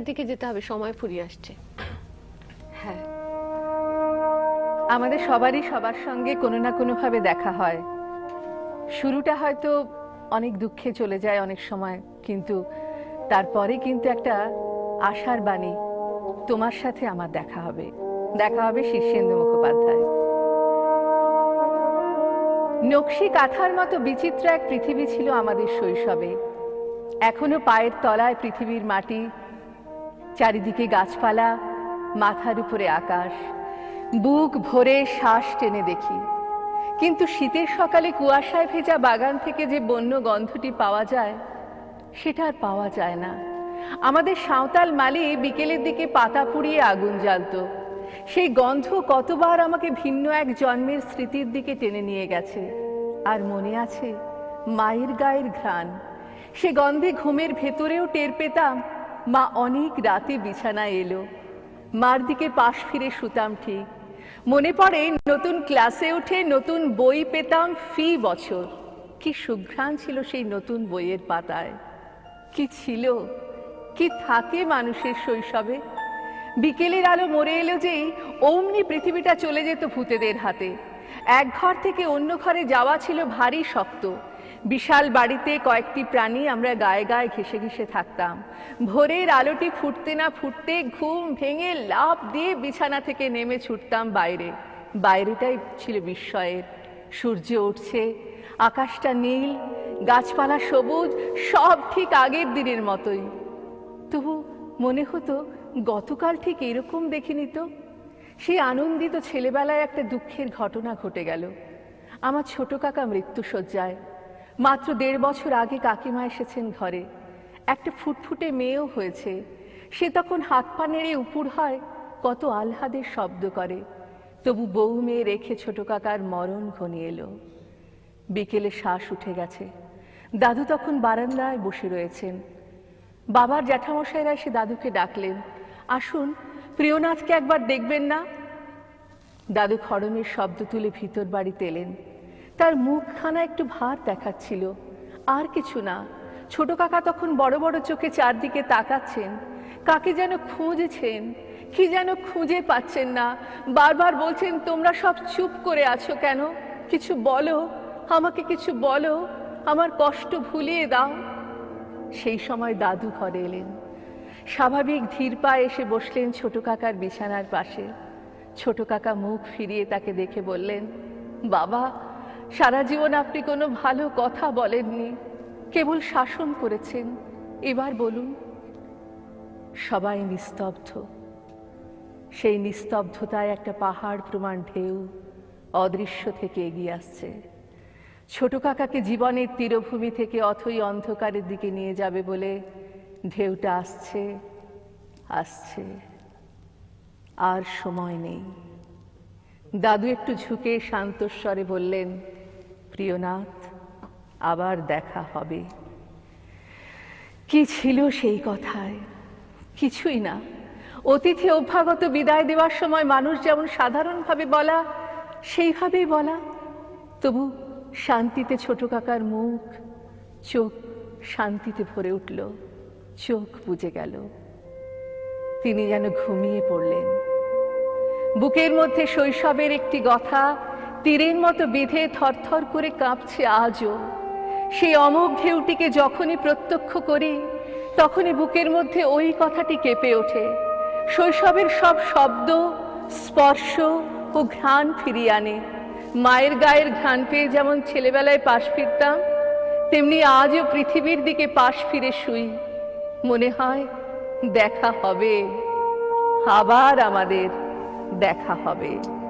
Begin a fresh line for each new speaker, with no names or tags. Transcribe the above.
দিকে যেতে হবে, সময় ফুরিয়ে আসছে।
হ্যাঁ। আমাদের সবারই সবার সঙ্গে কোনো না কোনো ভাবে দেখা হয়। শুরুটা হয়তো অনেক দুঃখে চলে যায় অনেক সময়, কিন্তু তারপরে কিন্তু একটা আশার বাণী, তোমার সাথে আমার দেখা হবে। দেখা হবে শীর্ষেন্দু মুখোপাধ্যায়। নকশি কাঁথার মতো বিচিত্র এক পৃথিবী ছিল আমাদের শৈশবে। এখনও পায়ের তলায় পৃথিবীর মাটি চারিদিকে গাছপালা, মাথার উপরে আকাশ, বুক ভরে শ্বাস টেনে দেখি। কিন্তু শীতের সকালে কুয়াশায় ভেজা বাগান থেকে যে বন্য গন্ধটি পাওয়া যায়, সেটা আর পাওয়া যায় না। আমাদের সাঁওতাল মালি বিকেলের দিকে পাতা পুড়িয়ে আগুন জ্বালতো। সেই গন্ধ কতবার আমাকে ভিন্ন এক জন্মের স্মৃতির দিকে টেনে নিয়ে গেছে। আর মনে আছে, মায়ের গায়ের ঘ্রাণ। সে গন্ধে ঘুমের ভেতরেও টের পেতাম মা অনেক রাতে বিছানায় এলো। মার দিকে পাশ ফিরে শুতাম ঠিক। মনে পড়ে নতুন ক্লাসে উঠে নতুন বই পেতাম ফি বছর। কি সুঘ্রাণ ছিল সেই নতুন বইয়ের পাতায়। কি ছিল? কি থাকে মানুষের শৈশবে? বিকেলের আলো মরে এলো যেই অমনি পৃথিবীটা চলে যেত ভূতেদের হাতে। এক ঘর থেকে অন্য ঘরে যাওয়া ছিল ভারী শক্ত। বিশাল বাড়িতে কয়েকটি প্রাণী আমরা গায়ে গায়ে ঘেসে ঘেসে থাকতাম। ভোরের আলোটি ফুটতে না ফুটতে ঘুম ভেঙে লাফ দিয়ে বিছানা থেকে নেমে ছুটতাম বাইরে। বাইরেটাই ছিল বিস্ময়ের। সূর্য উঠছে, আকাশটা নীল, গাছপালা সবুজ, সব ঠিক আগের দিনের মতোই। তবু মনে হতো গতকাল ঠিক এরকম দেখিনি তো। সেই আনন্দিত ছেলেবেলায় একটা দুঃখের ঘটনা ঘটে গেল। আমার ছোট কাকা মৃত্যুসজ্জায় মাত্র দেড় বছর আগে কাকিমা এসেছেন ঘরে। একটা ফুটফুটে মেয়েও হয়েছে। সে তখন হাত পা নেড়ে উপুর হয়, কত আহ্লাদের শব্দ করে। তবু বউ মেয়ে রেখে ছোট কাকার মরণ ঘনিয়ে এলো। বিকেলে শ্বাস উঠে গেছে। দাদু তখন বারান্দায় বসে রয়েছেন। বাবার জ্যাঠামশাইরা এসে দাদুকে ডাকলেন, আসুন, প্রিয়নাথকে একবার দেখবেন না? দাদু খড়মের শব্দ তুলে ভিতর বাড়িতে এলেন। তার মুখখানা একটু ভার দেখাচ্ছিল। আর কিছু না। ছোট কাকা তখন বড় বড় চোখে চারদিকে তাকাচ্ছেন। কাকে যেন খুঁজছেন, কি যেন খুঁজে পাচ্ছেন না। বারবার বলছেন, তোমরা সব চুপ করে আছো কেন? কিছু বলো, আমাকে কিছু বলো, আমার কষ্ট ভুলিয়ে দাও। সেই সময় দাদু ঘরে এলেন। স্বাভাবিক ধীর পায়ে এসে বসলেন ছোট কাকার বিছানার পাশে। ছোট কাকা মুখ ফিরিয়ে তাকে দেখে বললেন, বাবা সারা জীবন আপনি কোনো ভালো কথা বলেননি। কেবল শাসন করেছেন। এবার বলুন, সবাই নিস্তব্ধ। সেই নিস্তব্ধতায় একটা পাহাড় প্রমাণ ঢেউ অদৃশ্য থেকে এগিয়ে আসছে। ছোট কাকাকে জীবনের তীরভূমি থেকে অথই অন্ধকারের দিকে নিয়ে যাবে বলে ঢেউটা আসছে আসছে। আর সময় নেই। দাদু একটু ঝুঁকে শান্তস্বরে বললেন, প্রিয়নাথ, আবার দেখা হবে। কি ছিল সেই কথায়? কিছুই না। অতিথি অভ্যাগত বিদায় দেওয়ার সময় মানুষ যেমন সাধারণভাবে বলা, সেইভাবেই বলা। তবু শান্তিতে ছোট কাকার মুখ, চোখ শান্তিতে ভরে উঠল, চোখ বুঝে গেল। তিনি যেন ঘুমিয়ে পড়লেন। বুকের মধ্যে শৈশবের একটি কথা তীরের মতো বেঁধে থরথর করে কাঁপছে আজও। সেই অমোঘ ঢেউটিকে যখনই প্রত্যক্ষ করি, তখনই বুকের মধ্যে ওই কথাটি কেঁপে ওঠে। শৈশবের সব শব্দ, স্পর্শ ও ঘ্রাণ ফিরিয়ে আনে। মায়ের গায়ের ঘ্রাণ পেয়ে যেমন ছেলেবেলায় পাশ ফিরতাম, তেমনি আজও পৃথিবীর দিকে পাশ ফিরে শুই। মনে হয় দেখা হবে। আবার আমাদের দেখা হবে।